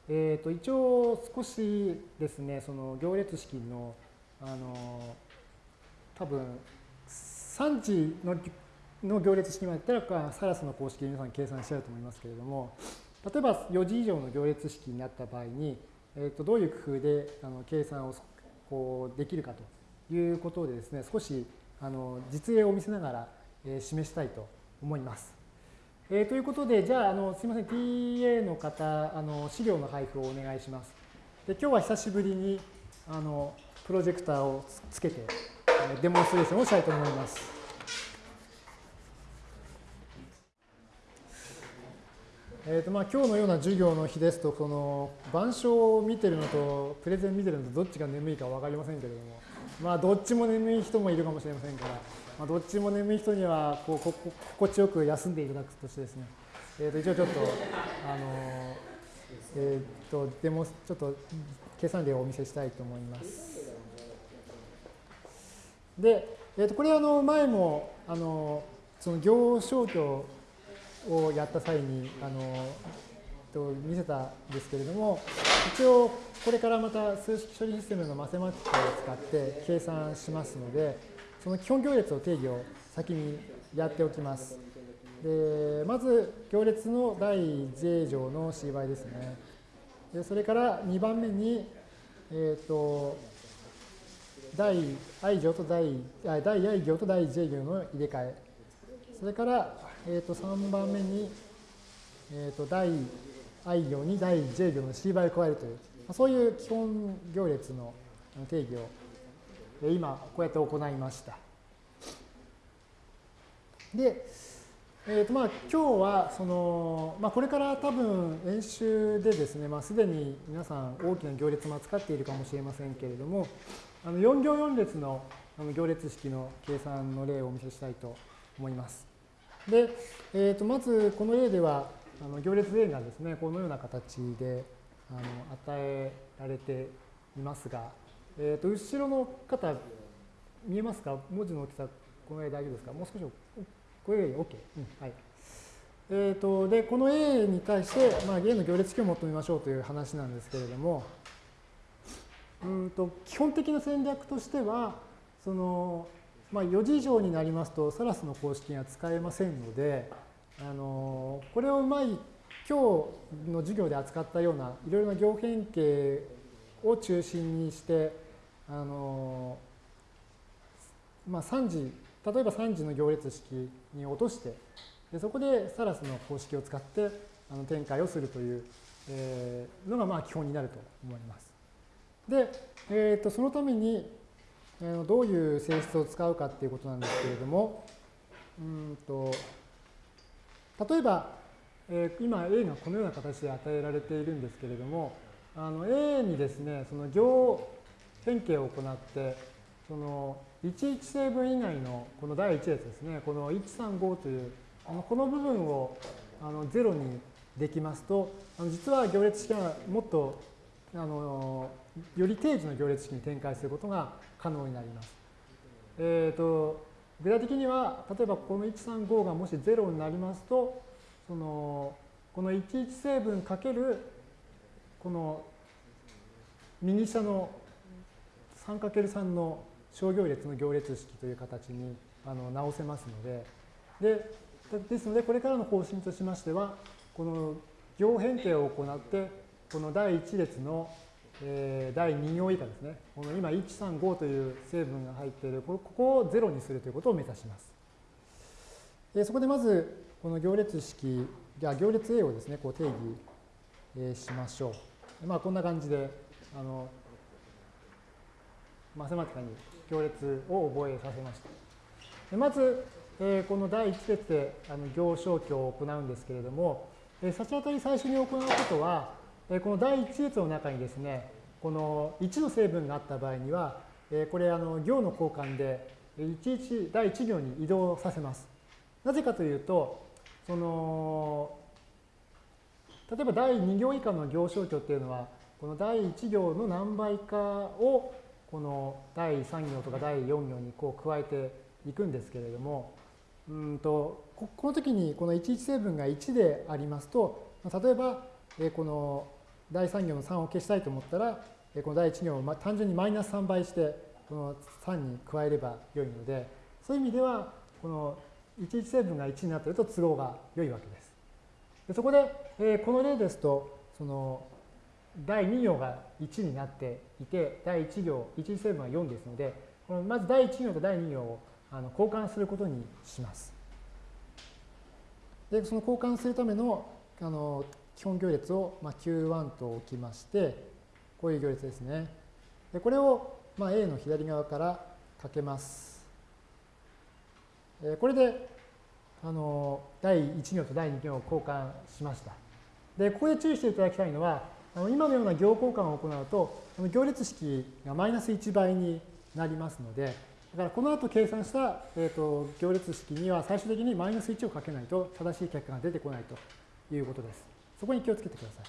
えー、と一応少しですね、その行列式のあの多分3時のの行列式までだったら、サラスの公式で皆さん計算しちゃうと思いますけれども、例えば4時以上の行列式になった場合に、えー、とどういう工夫であの計算をこうできるかということでですね、少しあの実例を見せながら、えー、示したいと思います。えー、ということで、じゃあ、あのすみません、TA の方、あの資料の配布をお願いします。で今日は久しぶりにあのプロジェクターをつけてデモンストレーションをしたいと思います。えーとまあ、今日のような授業の日ですと、この板書を見てるのとプレゼン見てるのとどっちが眠いか分かりませんけれども、まあ、どっちも眠い人もいるかもしれませんから、まあ、どっちも眠い人にはこうここ心地よく休んでいただくとしてですね、えー、と一応ちょっと、あのえ、ー、と、デモ、ちょっと計算例をお見せしたいと思います。で、えー、とこれあの前もあのその行消去をやった際にあのと見せたんですけれども一応これからまた数式処理システムのマセマティックを使って計算しますのでその基本行列の定義を先にやっておきます。でまず行列の第 j 乗の c 倍ですね。でそれから2番目に、えっ、ー、と第 i 行と第第 i 行と第 j 行の入れ替え。それから、えー、と3番目に、えー、と第 i 行に第 j 行の c 倍を加えるという、そういう基本行列の定義を今こうやって行いました。で、えーとまあ、今日はその、まあ、これから多分演習でですね、まあ、すでに皆さん大きな行列も扱っているかもしれませんけれども、あの4行4列の行列式の計算の例をお見せしたいと思います。で、えー、とまずこの例ではあの行列 A がですねこのような形であの与えられていますが、えー、と後ろの方見えますか？文字の大きさこの絵大丈夫ですか？もう少しこれ OK、うん。はい。えー、とでこの A に対して、まあ、A の行列式を求めましょうという話なんですけれどもうんと基本的な戦略としてはその、まあ、4時以上になりますとサラスの公式が使えませんのであのこれをうまい今日の授業で扱ったようないろいろな行変形を中心にしてあの、まあ、3時例えば3時の行列式に落としてでそこでサラスの公式を使ってあの展開をするという、えー、のがまあ基本になると思います。で、えー、とそのために、えー、どういう性質を使うかっていうことなんですけれども、うんと例えば、えー、今 A がこのような形で与えられているんですけれども、あの A にですね、その行変形を行って、その11成分以外のこの第1列ですね、この135という、あのこの部分をあの0にできますと、あの実は行列式はもっとあのより定時の行列式に展開することが可能になります。えーと、具体的には、例えばこの135がもし0になりますと、そのこの11成分かけるこの右下の 3×3 の商業列の行列式という形にあの直せますので、でですので、これからの方針としましては、この行変形を行って、この第1列の、えー、第2行以下ですね、この今135という成分が入っている、ここを0にするということを目指します。でそこでまず、この行列式、じゃ行列 A をですね、こう定義、えしましょう。まあ、こんな感じで、あの、マセマティカに行列を覚えさせました。でまず、えー、この第1列であの行消去を行うんですけれども、えー、先当たり最初に行うことは、えー、この第1列の中にですね、この1の成分があった場合には、えこれあの行の交換でいちいち第1行に移動させます。なぜかというと、その例えば第2行以下の行消去っていうのは、この第1行の何倍かをこの第3行とか第4行にこう加えていくんですけれども、うんとこの時にこの11成分が1でありますと、例えばこの第3行の3を消したいと思ったら、この第1行を単純にマイナス3倍して、この3に加えればよいので、そういう意味では、この11成分が1になっていると都合が良いわけです。でそこで、えこの例ですと、その第2行が1になっていて、第1行、1成分は4ですので、このまず第1行と第2行をあの交換することにします。で、その交換するためのあの基本行列を、まあ、Q1 と置きまして、こういう行列ですね。でこれを、まあ、A の左側からかけます。えこれであの第1行と第2行を交換しました。で、ここで注意していただきたいのは、あの今のような行交換を行うと、行列式がマイナス1倍になりますので、だからこの後計算した、えーと、行列式には最終的にマイナス1をかけないと正しい結果が出てこないということです。そこに気をつけてくださ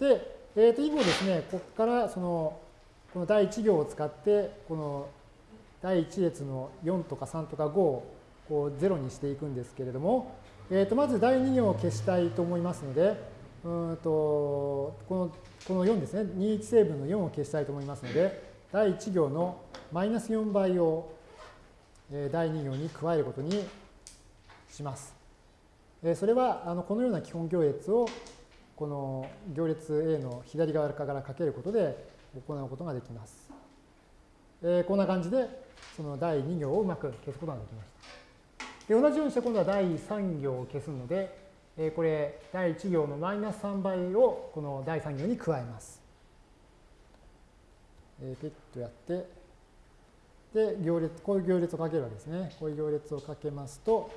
い。で、えー、と以後ですね、ここからそのこの第1行を使って、この第1列の4とか3とか5をこう0にしていくんですけれども、えー、とまず第2行を消したいと思いますので、うんとこのこの4ですね、21成分の4を消したいと思いますので、第1行のマイナス4倍を第2行に加えることにします。それはあのこのような基本行列をこの行列 A の左側からかけることで行うことができます。えこんな感じでその第2行をうまく消すことができました。で同じようにして今度は第3行を消すので、えこれ第1行のマイナス3倍をこの第3行に加えます。えピッとやって、で、行列、こういう行列をかけるわけですね。こういう行列をかけますと、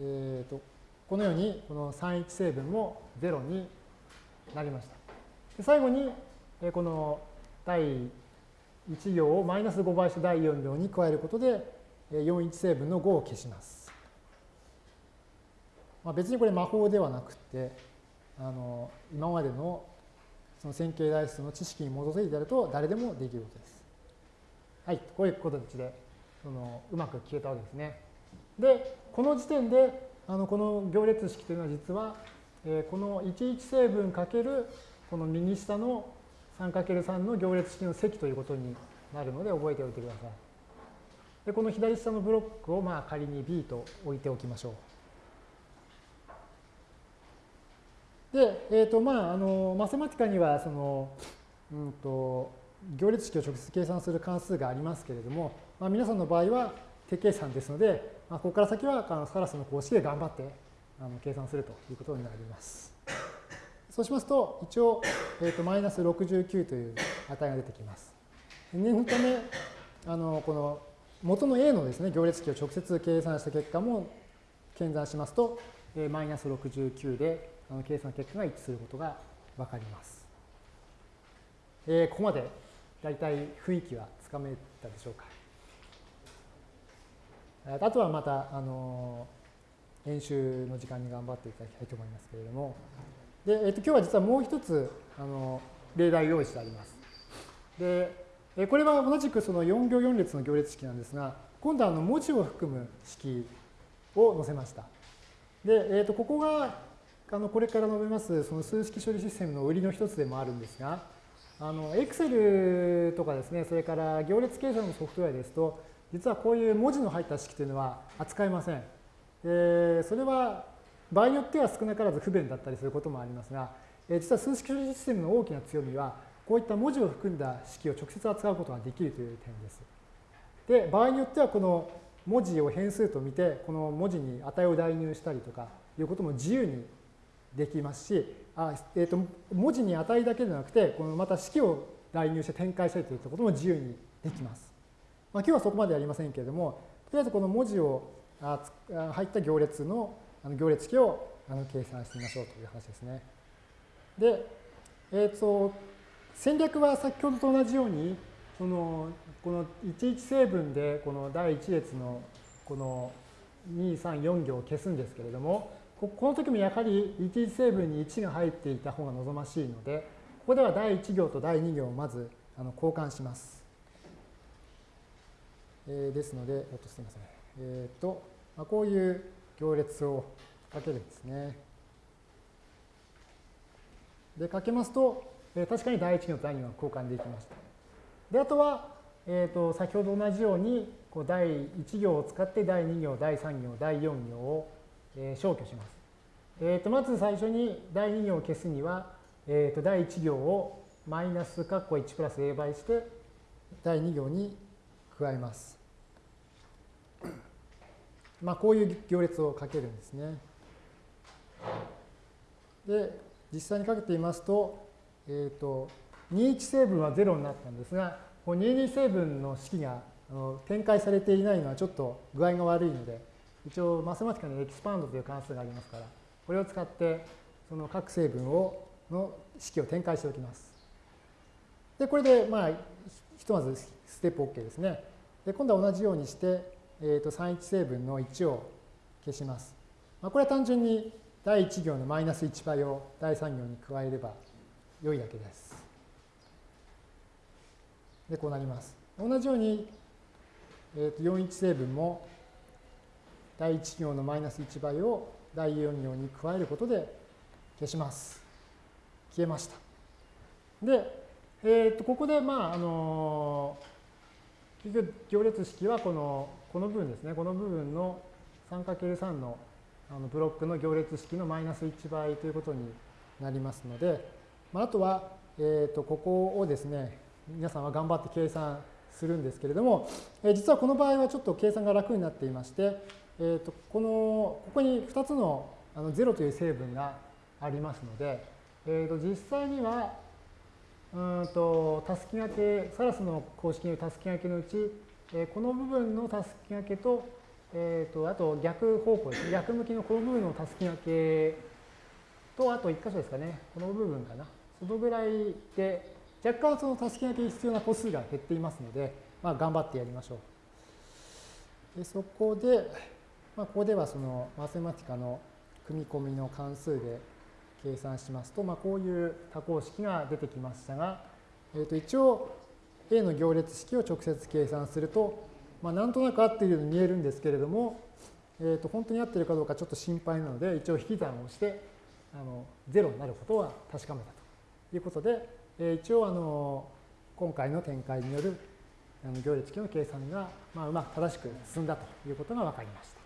えっ、ー、と、このようにこの31成分も0になりました。で最後にえこの第1行をマイナス5倍して第4行に加えることで41成分の5を消します。まあ、別にこれ魔法ではなくてあの今までのその線形代数の知識に基づいてやると誰でもできることです。はい、こういう形でそのうまく消えたわけですね。で、この時点であのこの行列式というのは実は、えー、この11成分かけるこの右下の 3×3 の行列式の積ということになるので覚えておいてください。でこの左下のブロックをまあ仮に B と置いておきましょう。で、えっ、ー、とまああのマセマティカにはその、うんと、行列式を直接計算する関数がありますけれども、まあ、皆さんの場合は手計算ですので、まあ、ここから先はあのサラスの公式で頑張ってあの計算するということになります。そうしますと、一応、えーと、マイナス69という値が出てきます。念のため、あのこの元の A のですね、行列式を直接計算した結果も検算しますと、えー、マイナス69であの計算結果が一致することがわかります。えー、ここまで大体雰囲気はつかめたでしょうか。あとはまた、あの、演習の時間に頑張っていただきたいと思いますけれども、で、えっと、今日は実はもう一つ、あの、例題を用意してあります。で、これは同じくその4行4列の行列式なんですが、今度はあの文字を含む式を載せました。で、えっと、ここが、あの、これから述べます、その数式処理システムの売りの一つでもあるんですが、あの、Excel とかですね、それから行列計算のソフトウェアですと、実はこういう文字の入った式というのは扱いません。でそれは場合によっては少なからず不便だったりすることもありますが、え実は数式処理システムの大きな強みは、こういった文字を含んだ式を直接扱うことができるという点です。で、場合によってはこの文字を変数と見て、この文字に値を代入したりとかいうことも自由にできますし、あえーと、文字に値だけでなくて、このまた式を代入して展開したりといったことも自由にできます。まあ、今日はそこまでやりませんけれども、とりあえずこの文字をあ入った行列のあの行列式をあの計算してみましょうという話ですね。で、えーと、戦略は先ほどと同じように、そのこの11成分でこの第1列のこの2、3、4行を消すんですけれども、この時もやはり11成分に1が入っていた方が望ましいので、ここでは第1行と第2行をまずあの交換します。えー、ですので、おっとすみません。えっ、ー、と、まあ、こういう行列をかけるんですね。で、かけますと、えー、確かに第1行と第2行が交換できました。で、あとは、えー、と先ほど同じようにこう第1行を使って第2行、第3行、第4行を、えー、消去します。えー、とまず最初に第2行を消すには、えー、と第1行をマイナス括弧1プラス a 倍して第2行に加えます。まあ、こういう行列をかけるんですね。で、実際にかけてみますと、えっ、ー、と、21成分は0になったんですが、この22成分の式が展開されていないのはちょっと具合が悪いので、一応マスマティカのエキスパンドという関数がありますから、これを使ってその各成分をの式を展開しておきます。で、これでまあひとまずステップ OK ですね。で、今度は同じようにして、えー、と31成分の1を消します。まあ、これは単純に第1行のマイナス1倍を第3行に加えれば良いだけです。で、こうなります。同じように、えー、と41成分も第1行のマイナス1倍を第4行に加えることで消します。消えました。で、えー、とここで、まあ、あの結局行列式はこのこの部分ですね、この部分の 3×3 のあのブロックの行列式のマイナス1倍ということになりますので、まあ、あとは、えー、とここをですね、皆さんは頑張って計算するんですけれども、えー、実はこの場合はちょっと計算が楽になっていまして、えー、とこのここに2つのあの0という成分がありますので、えー、と実際にはうんとたすきがけ、サラスの公式によるたすきがけのうち、えこの部分のたすきがけと、えーと、あと逆方向ですね、逆向きのこの部分のたすきがけと、あと1箇所ですかね、この部分かな。そのぐらいで、若干そのたすきがけに必要な個数が減っていますので、まあ、頑張ってやりましょう。でそこで、まあ、ここではそのマセマティカの組み込みの関数で計算しますと、まあ、こういう多項式が出てきましたが、えー、と一応 A の行列式を直接計算すると、まあ、なんとなく合っているように見えるんですけれども、えー、と本当に合っているかどうかちょっと心配なので一応引き算をしてあの0になることは確かめたということで、えー、一応あの今回の展開による行列式の計算が、まあ、うまく正しく進んだということが分かりました。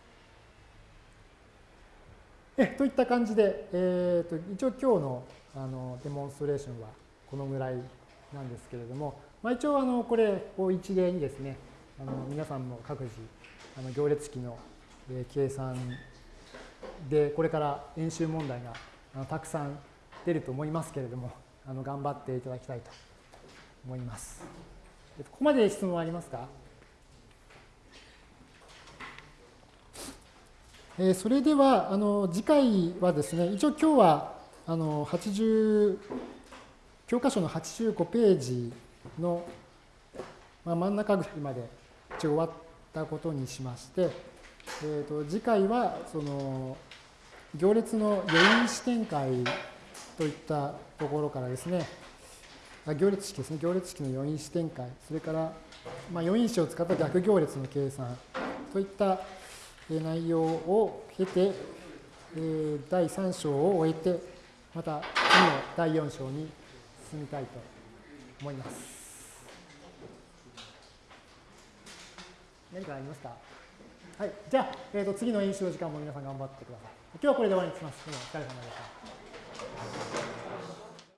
えといった感じで、えーと、一応今日のあのデモンストレーションはこのぐらいなんですけれども、まあ、一応あのこれを一例にですねあの皆さんも各自あの行列式の計算でこれから演習問題があのたくさん出ると思いますけれどもあの頑張っていただきたいと思います。ここまで質問ありますか？えー、それではあの次回はですね一応今日はあの80教科書の85ページの、まあ、真ん中ぐらいまで一応終わったことにしまして、えー、と次回はその行列の余韻視展開といったところからですね行列式ですね行列式の余韻視展開それから、まあ、余韻子を使った逆行列の計算といった内容を経て、第3章を終えて、また次の第4章に進みたいと思います。何かありますか？はい。じゃあ、えー、と次の演習の時間も皆さん頑張ってください。今日はこれで終わりにします。お疲れ様でした。